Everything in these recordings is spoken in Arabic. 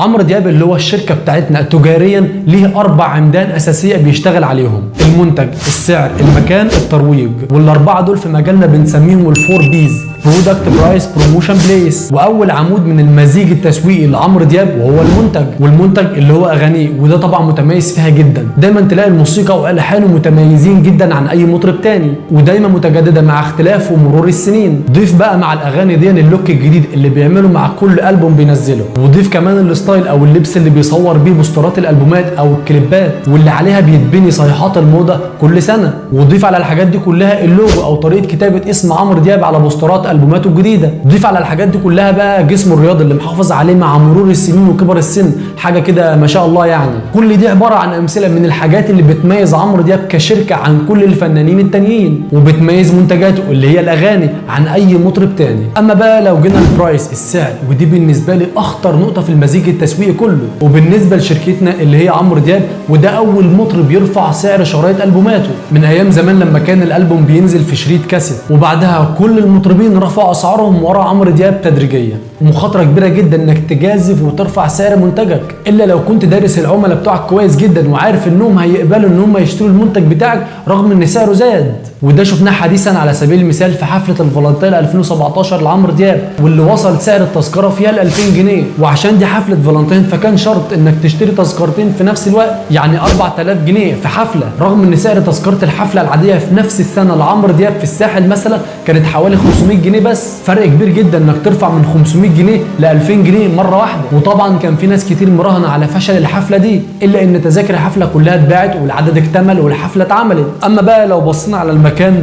عمرو دياب اللي هو الشركة بتاعتنا تجاريا ليه أربع عمدان أساسية بيشتغل عليهم. المنتج السعر المكان الترويج. والأربعة دول في مجالنا بنسميهم ال four Ps. product price promotion place وأول عمود من المزيج التسويقي لعمرو دياب وهو المنتج. والمنتج اللي هو أغانيه وده طبعا متميز فيها جدا. دايما تلاقي الموسيقى والحانه متميزين جدا عن أي مطرب تاني. ودايما متجددة مع اختلاف ومرور السنين. ضيف بقى مع الأغاني دي ال look الجديد اللي بيعمله مع كل ألبوم بينزله. وضيف كمان ال style أو اللبس اللي بيصور بيه بوسترات الألبومات أو الكليبات. واللي عليها بيتبني صيحات الموضة كل سنة. وضيف على الحاجات دي كلها اللوجو أو طريقة كتابة اسم عمرو دياب على بوسترات البوماته الجديدة. ضيف على الحاجات دي كلها بقى جسمه الرياضي اللي محافظ عليه مع مرور السنين وكبر السن. حاجة كده ما شاء الله يعني. كل دي عبارة عن أمثلة من الحاجات اللي بتميز عمرو دياب كشركة عن كل الفنانين التانيين وبتميز منتجاته اللي هي الأغاني عن أي مطرب تاني. أما بقى لو جينا البرايس السعر ودي بالنسبة لي أخطر نقطة في المزيج التسويقي كله. وبالنسبة لشركتنا اللي هي عمرو دياب وده أول مطرب يرفع سعر شرايط ألبوماته. من أيام زمان لما كان الألبوم بينزل في شريط كاسيت وبعدها كل المطربين رفعوا أسعارهم ورا عمرو دياب تدريجيا. ومخاطره كبيرة جدا إنك تجازف وترفع سعر منتجك. إلا لو كنت دارس العملاء بتوعك كويس جدا وعارف إنهم هيقبلوا إن هم يشتروا المنتج بتاعك رغم إن سعره زاد. وده شفناه حديثا على سبيل المثال في حفلة الفالنتين 2017 لعمرو دياب واللي وصل سعر التذكرة فيها ل 2000 جنيه. وعشان دي حفلة فالنتين فكان شرط إنك تشتري تذكرتين في نفس الوقت يعني 4000 جنيه في حفلة. رغم إن سعر تذكرة الحفلة العادية في نفس السنة لعمرو دياب في الساحل مثلا كانت حوالي 500 جنيه بس فرق كبير جدا إنك ترفع من 500 جنيه ل 2000 جنيه مرة واحدة. وطبعا كان في ناس كتير مراهنة على فشل الحفلة دي إلا إن تذاكر الحفلة كلها اتباعت والعدد اكتمل والحفلة اتعملت. أما بقى لو بصينا على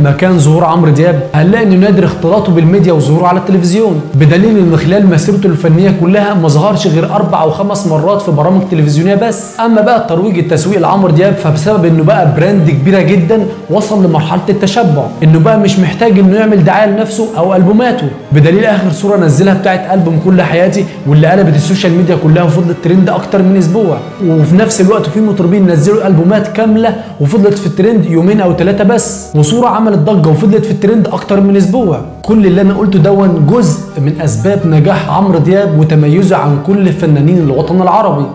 مكان ظهور عمرو دياب. هنلاقي إنه نادر اختلاطه بالميديا وظهوره على التلفزيون. بدليل إن خلال مسيرته الفنية كلها ما ظهرش غير أربع أو خمس مرات في برامج تلفزيونية بس. أما بقى الترويج التسويق لعمرو دياب فبسبب إنه بقى brand كبيرة جدا وصل لمرحلة التشبع. إنه بقى مش محتاج إنه يعمل دعاية لنفسه أو ألبوماته. بدليل آخر صورة نزلها بتاعت ألبوم كل حياتي واللي قلبت ال social media كلها وفضلت ترند أكتر من أسبوع. وفي نفس الوقت في مطربين نزلوا ألبومات كاملة وفضلت في الترند يومين أو ثلاثة بس. عملت ضجه وفضلت في الترند أكتر من أسبوع. كل اللي أنا قلته دون جزء من أسباب نجاح عمرو دياب وتميزه عن كل فنانين الوطن العربي.